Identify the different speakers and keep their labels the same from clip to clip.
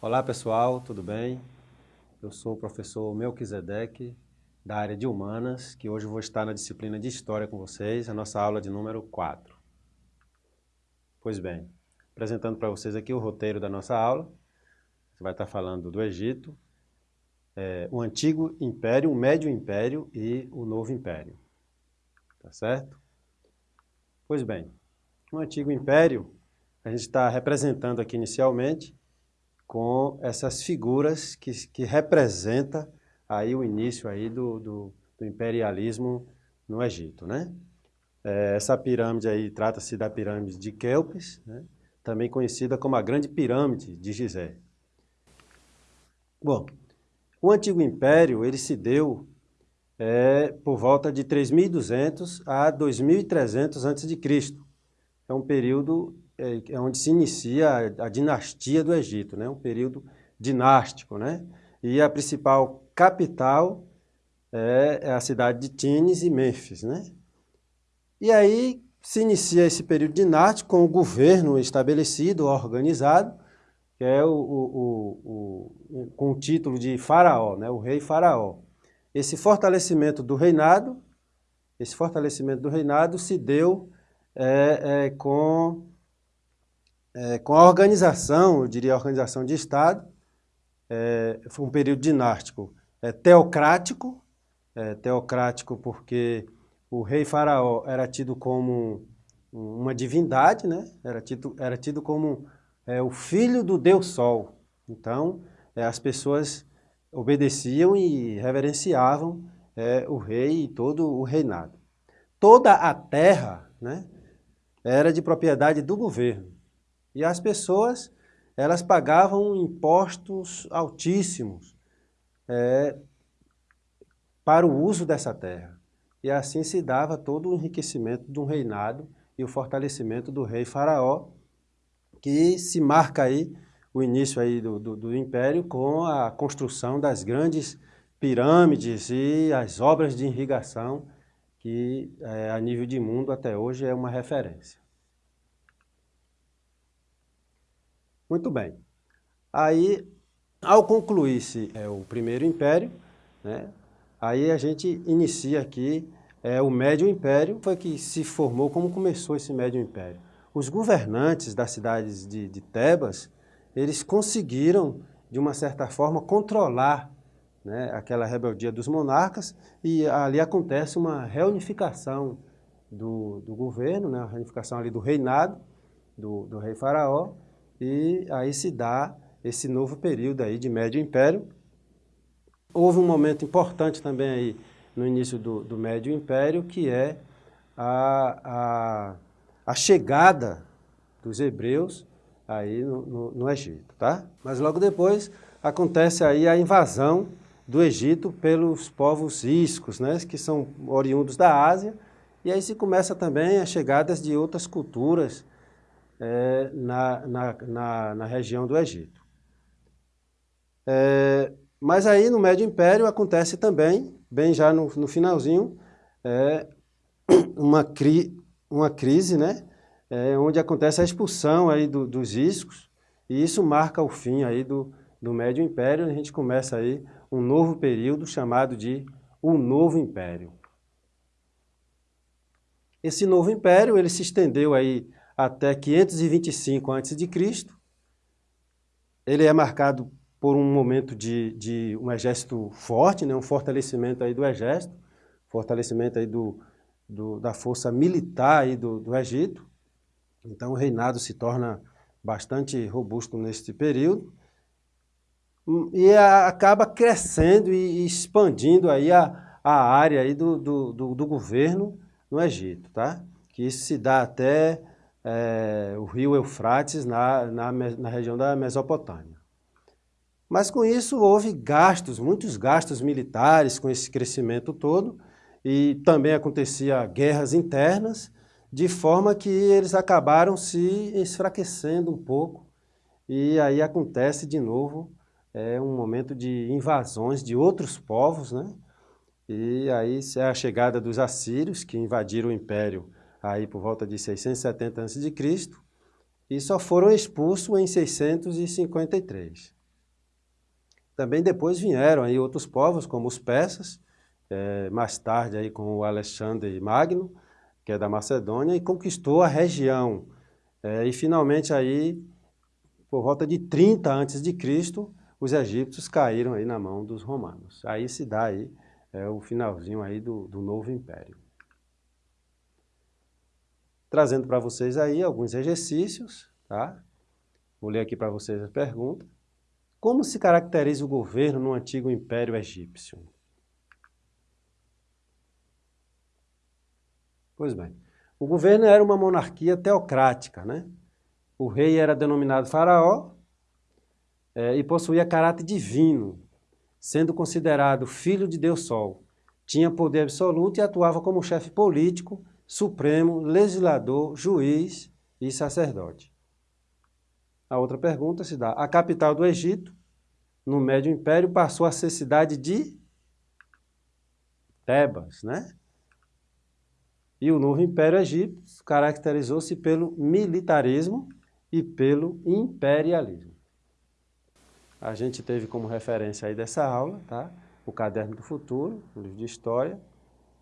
Speaker 1: Olá pessoal, tudo bem? Eu sou o professor Melquisedeque, da área de Humanas, que hoje vou estar na disciplina de História com vocês, a nossa aula de número 4. Pois bem, apresentando para vocês aqui o roteiro da nossa aula, você vai estar falando do Egito, é, o Antigo Império, o Médio Império e o Novo Império. Tá certo? Pois bem, o Antigo Império, a gente está representando aqui inicialmente com essas figuras que, que representa aí o início aí do, do, do imperialismo no Egito, né? É, essa pirâmide aí trata-se da pirâmide de Kelpis, né? também conhecida como a Grande Pirâmide de Gizé. Bom, o Antigo Império ele se deu é, por volta de 3.200 a 2.300 a.C. É um período é, é onde se inicia a, dinastia do Egito, né? um período dinástico. Né? E a principal capital é, é a cidade de Tines e Mênfis. Né? E aí se inicia esse período dinástico com o governo estabelecido, organizado, que é o, o, o, com o título de faraó, né? o rei faraó. Esse fortalecimento do reinado, esse fortalecimento do reinado se deu é, é, com é, com a organização, eu diria a organização de Estado, é, foi um período dinástico é, teocrático, é, teocrático porque o rei faraó era tido como uma divindade, né? era, tido, era tido como é, o filho do Deus Sol. Então, é, as pessoas obedeciam e reverenciavam o rei e todo o reinado. Toda a terra né, era de propriedade do governo. E as pessoas, elas pagavam impostos altíssimos é, para o uso dessa terra. E assim se dava todo o enriquecimento de um reinado e o fortalecimento do rei faraó, que se marca aí o início aí do, do, do império com a construção das grandes pirâmides e as obras de irrigação que é, a nível de mundo até hoje é uma referência. Muito bem. Aí, ao concluir-se é, o primeiro império, né, aí a gente inicia aqui é, o Médio Império, foi que se formou, como começou esse Médio Império. Os governantes das cidades de, de Tebas, eles conseguiram, de uma certa forma, controlar né, aquela rebeldia dos monarcas e ali acontece uma reunificação do, do governo, né, a reunificação ali do reinado do, do rei faraó, e aí se dá esse novo período aí de Médio Império. Houve um momento importante também aí no início do, do Médio Império, que é a, a, a chegada dos hebreus aí no, no, no, Egito, tá? Mas logo depois acontece aí a invasão do Egito pelos povos iscos, né, que são oriundos da Ásia, e aí se começa também as chegadas de outras culturas, é, na, na, na, na, região do Egito. É, mas aí no Médio Império acontece também, bem já no, no finalzinho, é, uma, cri, uma crise, né, é, onde acontece a expulsão aí do, dos iscos, e isso marca o fim aí do, do Médio Império, a gente começa aí um novo período chamado de o Novo Império. Esse novo império ele se estendeu aí até 525 a.C. Ele é marcado por um momento de, de um exército forte, né, um fortalecimento aí do exército, fortalecimento aí do, do, da força militar aí do, do Egito. Então o reinado se torna bastante robusto neste período e a, acaba crescendo e expandindo aí a, a área aí do, do, do, do governo no Egito, tá? que isso se dá até é, o rio Eufrates na, na, na região da Mesopotâmia. Mas com isso houve gastos, muitos gastos militares com esse crescimento todo e também acontecia guerras internas, de forma que eles acabaram se enfraquecendo um pouco e aí acontece de novo é, um momento de invasões de outros povos, né? E aí é a chegada dos assírios que invadiram o império aí por volta de 670 a.C., e só foram expulsos em 653. Também depois vieram aí outros povos, como os persas, é, mais tarde aí com o Alexandre Magno, que é da Macedônia, e conquistou a região. É, e finalmente aí, por volta de 30 a.C., os egípcios caíram aí na mão dos romanos. Aí se dá aí é, o finalzinho aí do, do novo império. Trazendo para vocês aí alguns exercícios, tá? Vou ler aqui para vocês a pergunta. Como se caracteriza o governo no antigo Império Egípcio? Pois bem, o governo era uma monarquia teocrática, né? O rei era denominado faraó é, e possuía caráter divino, sendo considerado filho de Deus Sol. Tinha poder absoluto e atuava como chefe político, supremo, legislador, juiz e sacerdote. A outra pergunta se dá, a capital do Egito, no Médio Império, passou a ser cidade de Tebas, né? E o novo Império Egípcio caracterizou-se pelo militarismo e pelo imperialismo. A gente teve como referência aí dessa aula, tá? O Caderno do Futuro, o livro de História,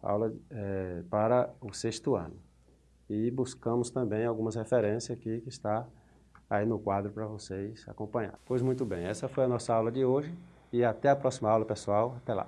Speaker 1: aula é, para o sexto ano. E buscamos também algumas referências aqui que está aí no quadro para vocês acompanhar. Pois muito bem, essa foi a nossa aula de hoje e até a próxima aula, pessoal. Até lá.